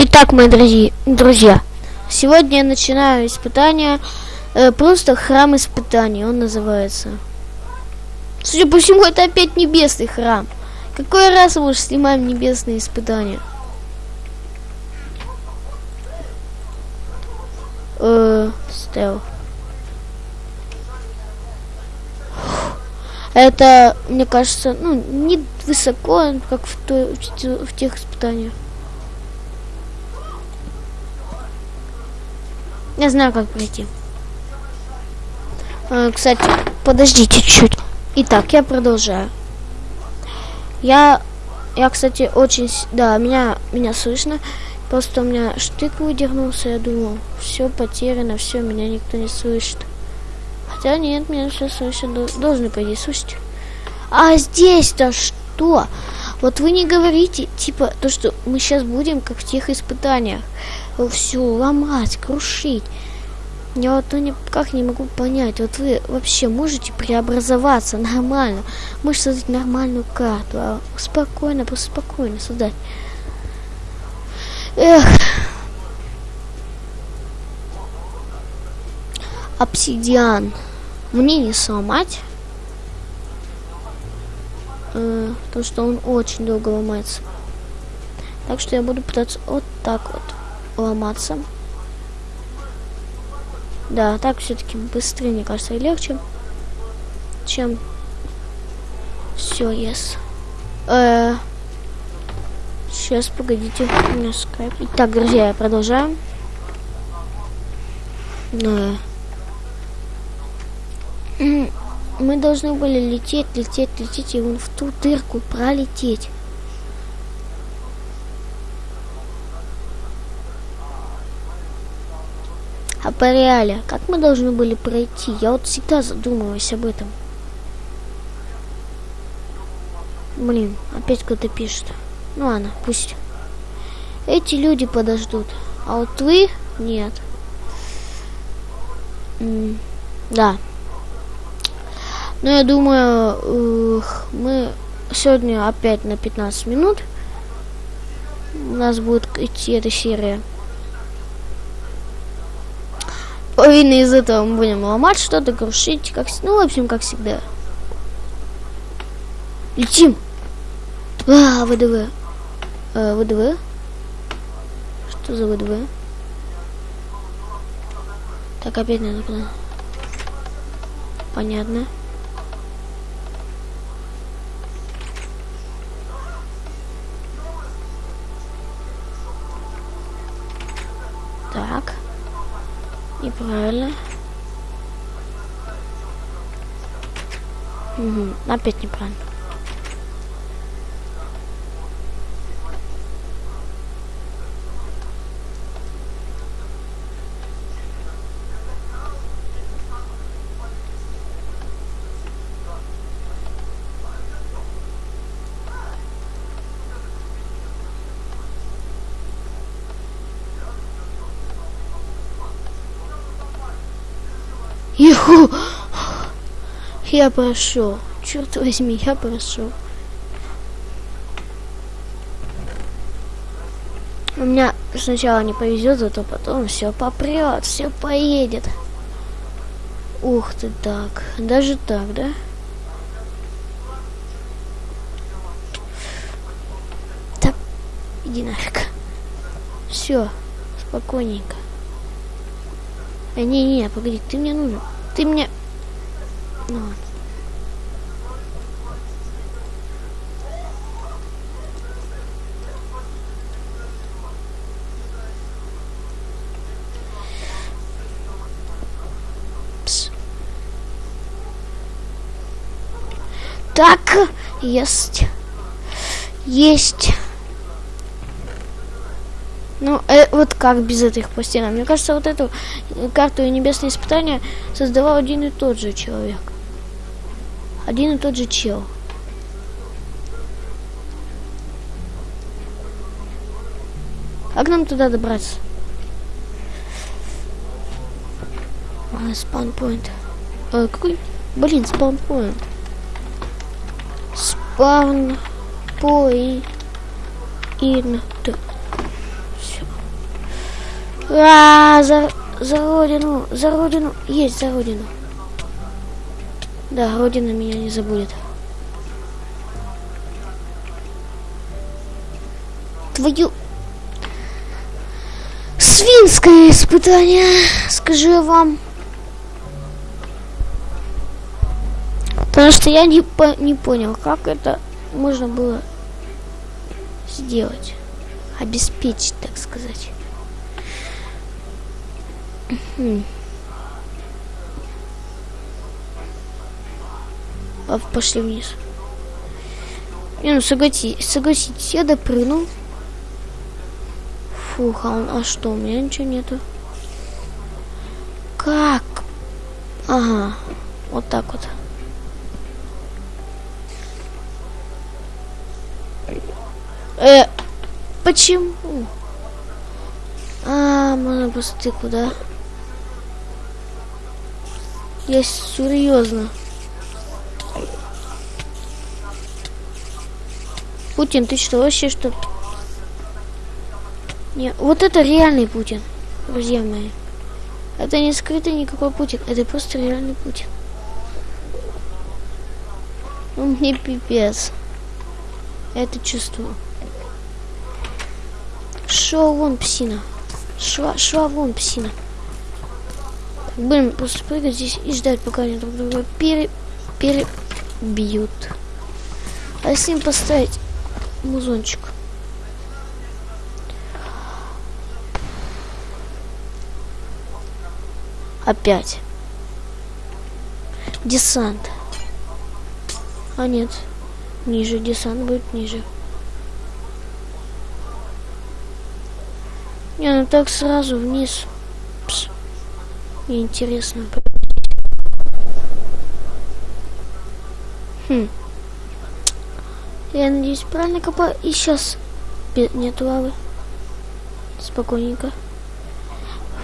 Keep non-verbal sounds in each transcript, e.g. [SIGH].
Итак, мои дорогие друзья, сегодня я начинаю испытание, э, просто храм испытаний, он называется. Судя по всему, это опять небесный храм. Какой раз мы уже снимаем небесные испытания? Э, стел. Это, мне кажется, ну, не высоко, как в, той, в тех испытаниях. Я знаю, как пройти. А, кстати, подождите чуть. Итак, я продолжаю. Я, я, кстати, очень, да, меня, меня слышно. Просто у меня штык выдернулся, я думал, все потеряно, все, меня никто не слышит. Хотя нет, меня все слышат, должны, по идее, слышать. А здесь-то что? Вот вы не говорите, типа, то, что мы сейчас будем, как в тех испытаниях все ломать, крушить. Я вот ну, никак не могу понять, вот вы вообще можете преобразоваться нормально, можете создать нормальную карту, а спокойно, просто спокойно создать. Эх. Обсидиан. Мне не сломать. Э, потому что он очень долго ломается. Так что я буду пытаться вот так вот ломаться. Да, так все-таки быстрее, мне кажется, и легче, чем все, yes. Э сейчас, погодите, у меня скайп. Итак, друзья, продолжаем. Э Мы должны были лететь, лететь, лететь и вон в ту дырку пролететь. А по реале, как мы должны были пройти? Я вот всегда задумываюсь об этом. Блин, опять кто-то пишет. Ну ладно, пусть. Эти люди подождут. А вот вы нет. М да. Ну, я думаю, мы сегодня опять на 15 минут. У нас будет идти эта серия половина из этого мы будем ломать что-то, крушить, как, ну, в общем, как всегда. Летим. А, ВДВ. А, ВДВ. Что за ВДВ? Так, опять надо куда? Понятно. Так. Неправильно. Угу, опять неправильно. Иху! Я прошел. Черт возьми, я прошел. У меня сначала не повезет, зато потом все попрет, все поедет. Ух ты так. Даже так, да? Так, иди нафиг. Все, спокойненько. Э, не-не, погоди, ты мне нужен. Ты мне... Ну ладно. Так, есть. Есть. Ну, э, вот как без этих пластинок? Мне кажется, вот эту карту и небесные испытания создавал один и тот же человек. Один и тот же чел. Как нам туда добраться? А, спаунпоинт. Э, какой? Блин, спаунпоинт. Спаун... А, за, за родину, за родину, есть за родину. Да, родина меня не забудет. Твою... Свинское испытание, скажу я вам. Потому что я не, по не понял, как это можно было сделать. Обеспечить, так сказать. А пошли вниз. Не, ну согласитесь, согласитесь, я допрыгнул. Фух, а, он, а что, у меня ничего нету. Как? Ага, вот так вот. Э, почему? А, можно просто куда? Я серьезно. Путин, ты что, вообще что? Не, вот это реальный Путин, друзья мои. Это не скрытый никакой Путин, это просто реальный Путин. Ну, мне пипец. это чувствую. Шо вон псина. Шла, шла вон псина. Будем просто прыгать здесь и ждать, пока они друг друга пере, перебьют. А с ним поставить музончик. Опять. Десант. А нет. Ниже. Десант будет ниже. Не, ну так сразу вниз. Мне интересно. Хм. Я надеюсь, правильно копаю. И сейчас нет лавы. Спокойненько.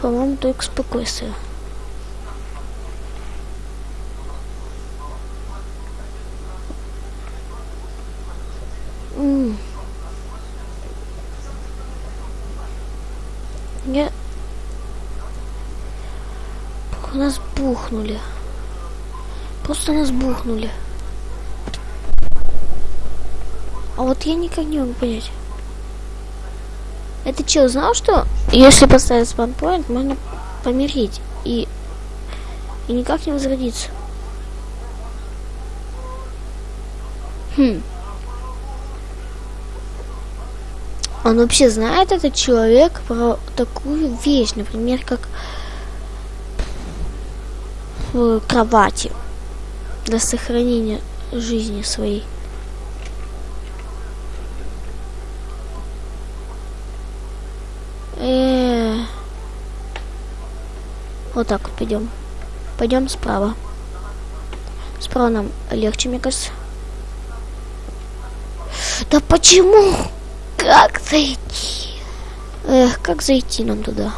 По-моему, только спокойствие. М Я... Нас бухнули. Просто нас бухнули. А вот я никак не могу понять. Это чел знал, что если поставить спанпоинт, можно помереть и, и никак не возродиться. Хм. Он вообще знает этот человек про такую вещь, например, как в кровати для сохранения жизни своей. Э. Вот так вот пойдем. Пойдем справа. Справа нам легче, мне кажется. Да почему? Как зайти? Эх, как зайти нам туда?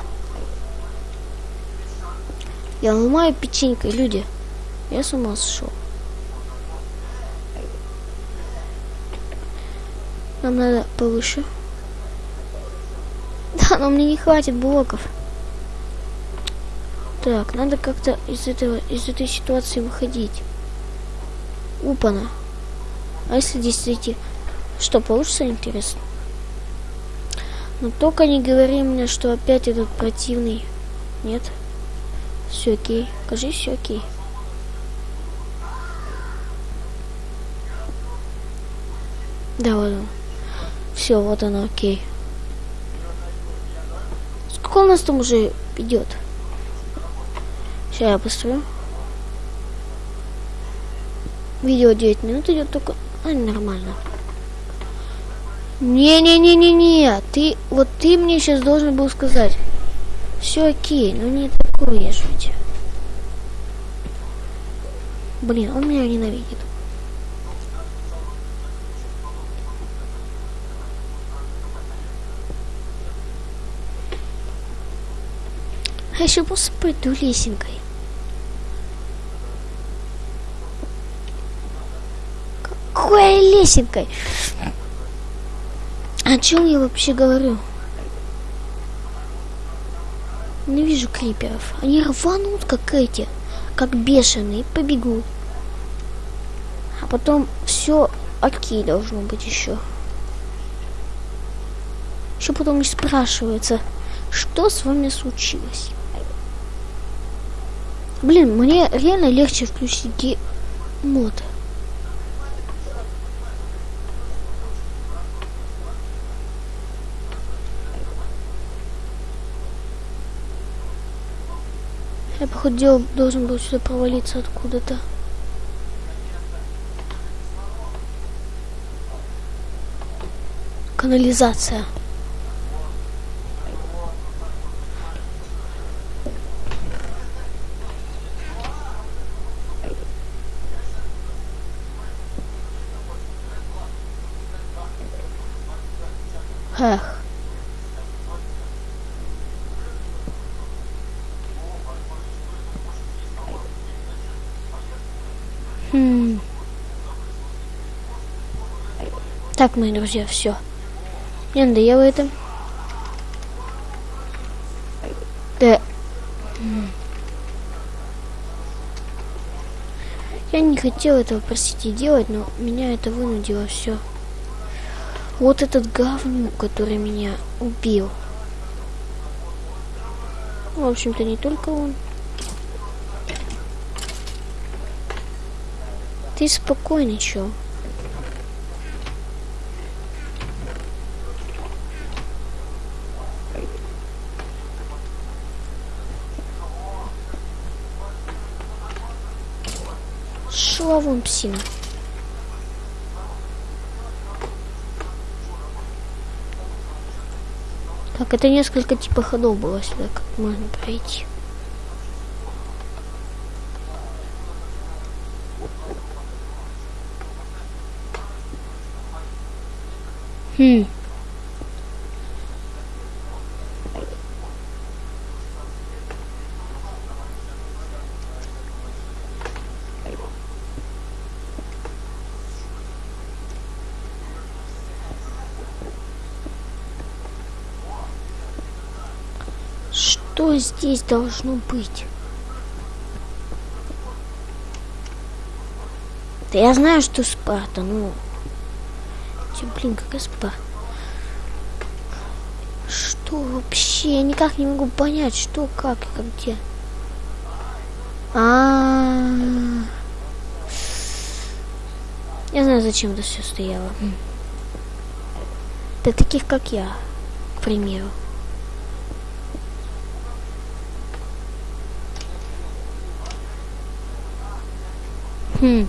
Я ломаю печенькой, люди. Я с ума сошел. Нам надо повыше. [LAUGHS] Да, но мне не хватит блоков. Так, надо как-то из этого, из этой ситуации выходить. Упана. А если здесь зайти? Что, получится интересно? Но только не говори мне, что опять этот противный. Нет. Все окей. Кажись, все окей. Да, вот он. Все, вот оно, окей. Сколько у нас там уже идет? Сейчас я посмотрю. Видео 9 минут идет только. А, нормально. Не-не-не-не-не, ты, вот ты мне сейчас должен был сказать. Все окей, но не такое ведь. Блин, он меня ненавидит. А еще просто пойду лесенкой. Какой лесенкой? О чем я вообще говорю? Не вижу криперов. Они рванут, как эти, как бешеные, побегут. А потом все окей должно быть еще. Еще потом и спрашивается, что с вами случилось. Блин, мне реально легче включить мод. Я, походу, должен был сюда провалиться откуда-то. Канализация. Эх. Хм. Так, мои друзья, все. Мне надоело это. Да. Я не хотел этого, простите, делать, но меня это вынудило все. Вот этот говнюк, который меня убил. В общем-то, не только он. Ты спокойный, вон псина. Так, это несколько типа ходов было сюда, как можно пройти. Хм. Что здесь должно быть? Да я знаю, что Спарта, ну... Тем, блин, какая Спарта? Что вообще? Я никак не могу понять, что, как и где. А, -а, -а. Я знаю, зачем это все стояло. Для таких, как я, к примеру. Хм.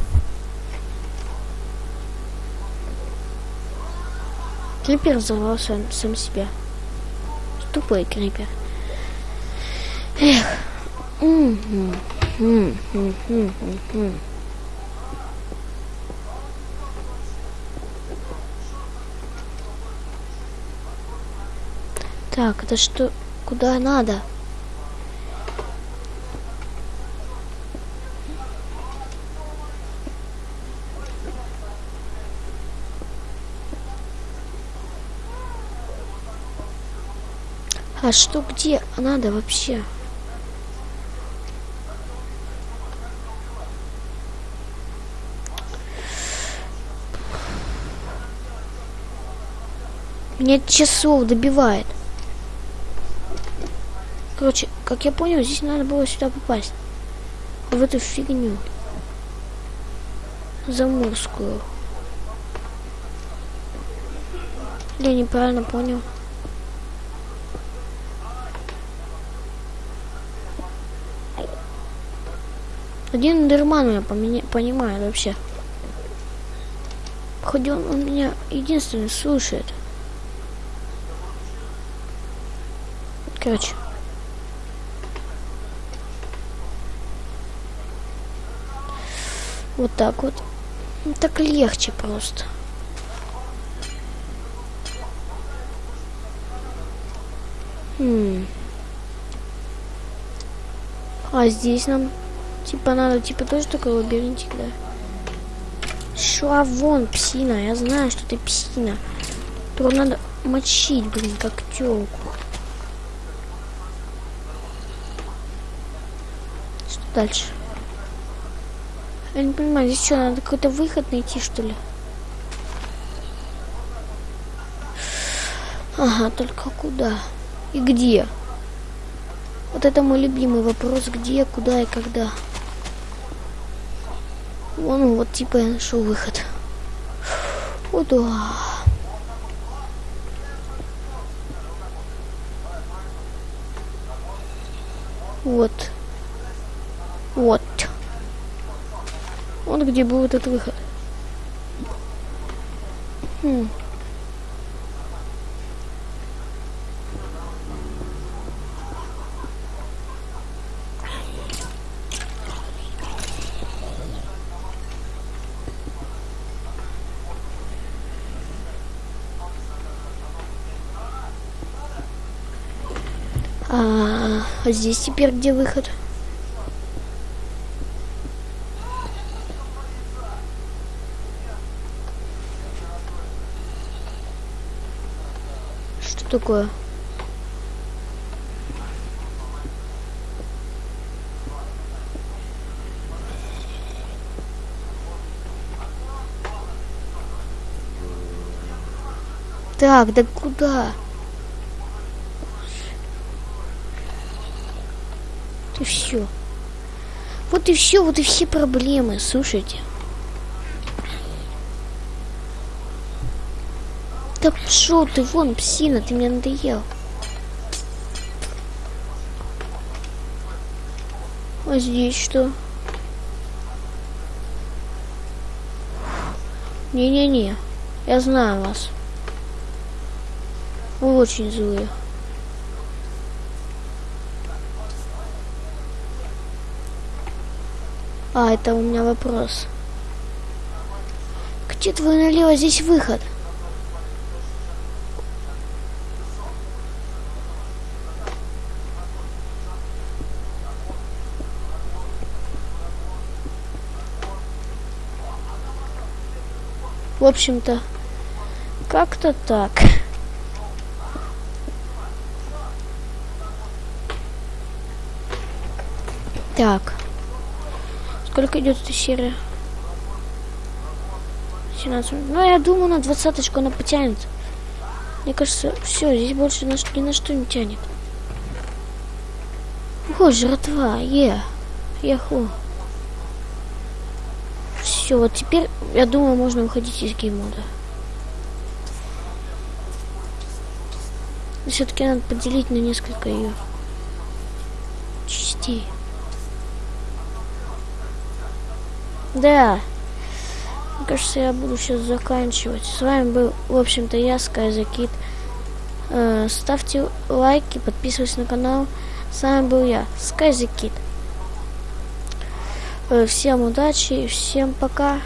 Крипер взорвал сам, сам себя. Тупой крипер. Эх. Так, это что? Куда надо? А что где надо вообще? Меня часов добивает. Короче, как я понял, здесь надо было сюда попасть. В эту фигню. Заморскую. Я неправильно понял. Один дерман меня поменя... вообще. Хоть он, он меня единственный слушает. Короче. Вот так вот. Так легче просто. Хм. А здесь нам Типа надо, типа тоже такой лабиринтик, да? Шла вон, псина. Я знаю, что ты псина. Только надо мочить, блин, как телку. дальше? Я не понимаю, здесь что, надо какой-то выход найти, что ли? Ага, только куда? И где? Вот это мой любимый вопрос, где, куда и когда. Вон, вот типа я нашел выход. О, да. Вот. Вот. Вот где был этот выход. Хм. А, здесь теперь где выход? Что такое? Так, да куда? Все. Вот и все, вот и все проблемы, слушайте. Да что ты, вон, псина, ты мне надоел. А здесь что? Не-не-не, я знаю вас. Вы очень злые. А, это у меня вопрос. Где твой налево здесь выход? В общем-то, как-то так. Так. Сколько идет эта серия? 17 минут. Ну, я думаю, на двадцаточку она потянет. Мне кажется, все, здесь больше на, ни на что не тянет. О, жратва, е, яху. Все, вот теперь, я думаю, можно уходить из геймода. Все-таки надо поделить на несколько ее частей. Да. Мне кажется, я буду сейчас заканчивать. С вами был, в общем-то, я, Скайзакит. Э, ставьте лайки, подписывайтесь на канал. С вами был я, Скайзакит. Э, всем удачи, всем пока.